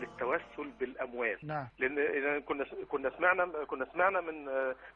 للتوسل بالأموال. نعم. لأن كنا كنا سمعنا كنا سمعنا من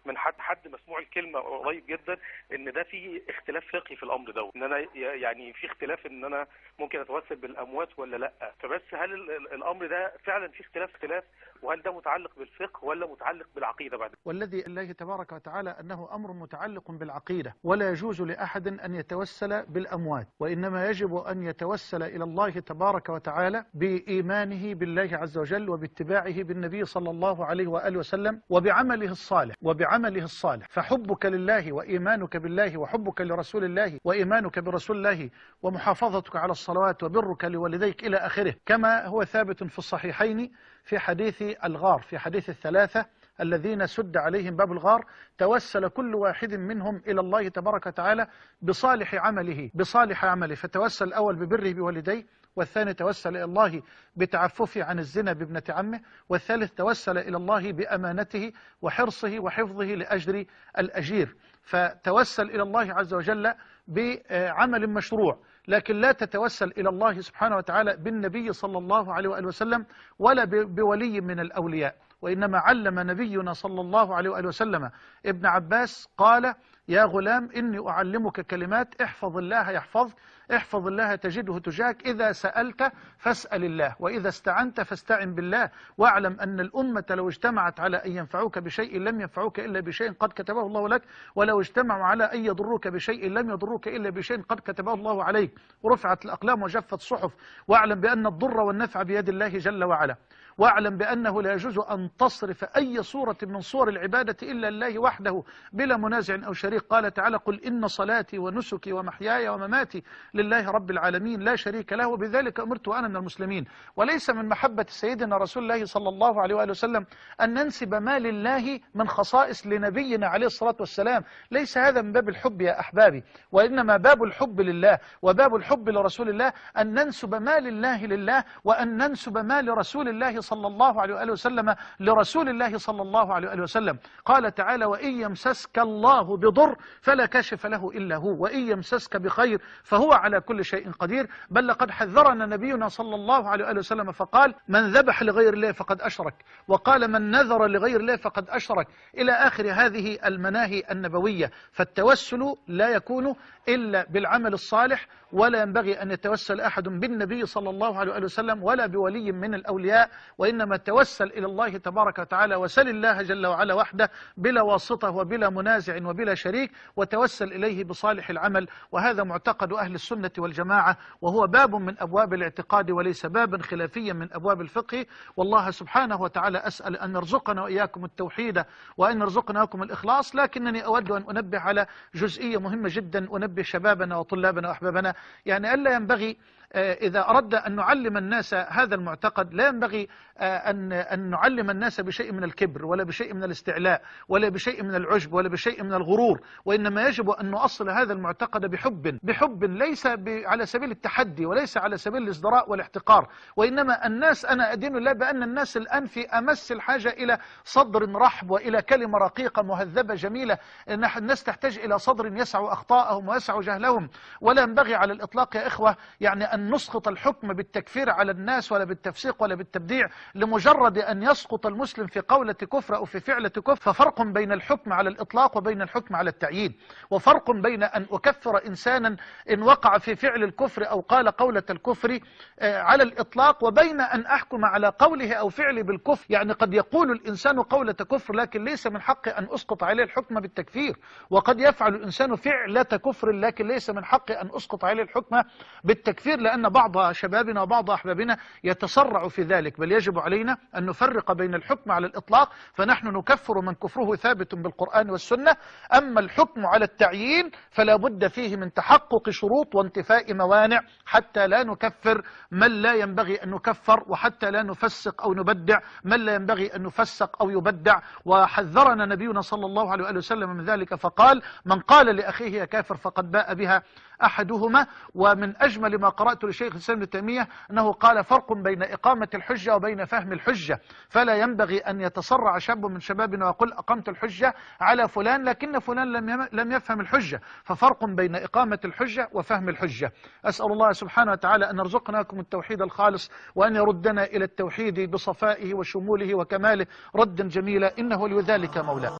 من حد حد مسموع الكلمة قريب جدا إن ده في اختلاف فقهي في الأمر ده إن أنا يعني في اختلاف إن أنا ممكن أتوسل بالأموات ولا لأ. فبس هل ال- ال- الأمر ده فعلا في اختلاف اختلاف؟ وهل ده متعلق بالفقه ولا متعلق بالعقيدة بعد؟ والذي الله تبارك وتعالى أنه أمر متعلق بالعقيدة ولا يجوز لأحد أن يتوسل بالأموات وإنما يجب أن يتوسل إلى الله تبارك وتعالى بإيمانه بالله عز وجل وباتباعه بالنبي صلى الله عليه وآله وسلم وبعمله الصالح وبعمله الصالح. فحبك لله وإيمانك بالله وحبك لرسول الله وإيمانك برسول الله ومحافظتك على الصلوات وبرك لوالديك إلى آخره كما هو ثابت في الصحيحين في حديث الغار في حديث الثلاثة الذين سد عليهم باب الغار توسل كل واحد منهم إلى الله تبارك وتعالى بصالح عمله بصالح عمله. فتوسل الأول ببره بوالديه والثاني توسل إلى الله بتعففه عن الزنا بابنة عمه والثالث توسل إلى الله بأمانته وحرصه وحفظه لأجر الأجير. فتوسل إلى الله عز وجل بعمل مشروع لكن لا تتوسل إلى الله سبحانه وتعالى بالنبي صلى الله عليه وآله وسلم ولا بولي من الأولياء وإنما علم نبينا صلى الله عليه وآله وسلم. ابن عباس قال يا غلام إني أعلمك كلمات احفظ الله يحفظك احفظ الله تجده تجاهك إذا سألت فاسأل الله وإذا استعنت فاستعن بالله واعلم أن الأمة لو اجتمعت على أن ينفعوك بشيء لم ينفعوك إلا بشيء قد كتبه الله لك ولو اجتمعوا على أن يضروك بشيء لم يضروك إلا بشيء قد كتبه الله عليك. ورفعت الأقلام وجفت الصحف. واعلم بأن الضر والنفع بيد الله جل وعلا. واعلم بأنه لا يجوز أن تصرف أي صورة من صور العبادة إلا الله وحده بلا منازع أو شريك. قال تعالى قل إن صلاتي ونسكي ومحياي ومماتي لله رب العالمين لا شريك له وبذلك أمرت وأنا من المسلمين. وليس من محبة سيدنا رسول الله صلى الله عليه وآله وسلم أن ننسب ما لله من خصائص لنبينا عليه الصلاة والسلام. ليس هذا من باب الحب يا أحبابي وإنما باب الحب لله وباب الحب لرسول الله أن ننسب ما لله لله وأن ننسب ما لرسول الله صلى الله عليه وآله وسلم لرسول الله صلى الله عليه وآله وسلم. قال تعالى وإن يمسسك الله بضر فلا كاشف له إلا هو وإن يمسسك بخير فهو على كل شيء قدير. بل لقد حذرنا نبينا صلى الله عليه وآله وسلم فقال من ذبح لغير الله فقد أشرك. وقال من نذر لغير الله فقد أشرك. إلى آخر هذه المناهي النبوية. فالتوسل لا يكون إلا بالعمل الصالح ولا ينبغي أن يتوسل أحد بالنبي صلى الله عليه وآله وسلم ولا بولي من الأولياء وإنما توسل إلى الله تبارك وتعالى وسل الله جل وعلا وحده بلا واسطة وبلا منازع وبلا شريك. وتوسل إليه بصالح العمل وهذا معتقد أهل السنة والجماعة وهو باب من أبواب الاعتقاد وليس بابا خلافيا من أبواب الفقه. والله سبحانه وتعالى أسأل أن يرزقنا وإياكم التوحيد وأن يرزقنا وإياكم الإخلاص لكنني أود أن أنبه على جزئية مهمة جدا أنبه شبابنا وطلابنا وأحبابنا. يعني ألا ينبغي إذا أردنا أن نعلم الناس هذا المعتقد لا ينبغي آه، أن أن نعلم الناس بشيء من الكبر ولا بشيء من الاستعلاء ولا بشيء من العجب ولا بشيء من الغرور وإنما يجب أن نؤصل هذا المعتقد بحب بحب ليس على سبيل التحدي وليس على سبيل الازدراء والاحتقار وإنما الناس أنا أدين الله بأن الناس الآن في أمس الحاجة إلى صدر رحب وإلى كلمة رقيقة مهذبة جميلة الناس تحتاج إلى صدر يسع أخطاءهم ويسع جهلهم ولا ينبغي على الإطلاق يا إخوة يعني أن نسقط الحكم بالتكفير على الناس ولا بالتفسيق ولا بالتبديع لمجرد أن يسقط المسلم في قولة كفر أو في فعلة كفر ففرق بين الحكم على الإطلاق وبين الحكم على التعيين. وفرق بين أن أكفر إنسانا إن وقع في فعل الكفر أو قال قولة الكفر آه، على الإطلاق وبين أن أحكم على قوله أو فعله بالكفر. يعني قد يقول الإنسان قولة كفر لكن ليس من حقي أن أسقط عليه الحكم بالتكفير. وقد يفعل الإنسان فعلة كفر لكن ليس من حقي أن أسقط عليه الحكم بالتكفير لأن بعض شبابنا وبعض أحبابنا يتسرع في ذلك بل يجب علينا أن نفرق بين الحكم على الإطلاق فنحن نكفر من كفره ثابت بالقرآن والسنة أما الحكم على التعيين فلا بد فيه من تحقق شروط وانتفاء موانع حتى لا نكفر من لا ينبغي أن نكفر وحتى لا نفسق أو نبدع من لا ينبغي أن نفسق أو يبدع. وحذرنا نبينا صلى الله عليه وسلم من ذلك فقال من قال لأخيه يا كافر فقد باء بها أحدهما ومن أجمل ما قرأت لشيخ الإسلام ابن تيمية أنه قال فرق بين إقامة الحجة وبين فهم الحجة. فلا ينبغي أن يتسرع شاب من شبابنا ويقول أقمت الحجة على فلان لكن فلان لم لم يفهم الحجة. ففرق بين إقامة الحجة وفهم الحجة. أسأل الله سبحانه وتعالى أن يرزقناكم التوحيد الخالص وأن يردنا إلى التوحيد بصفائه وشموله وكماله. ردا جميلا إنه لذلك مولاه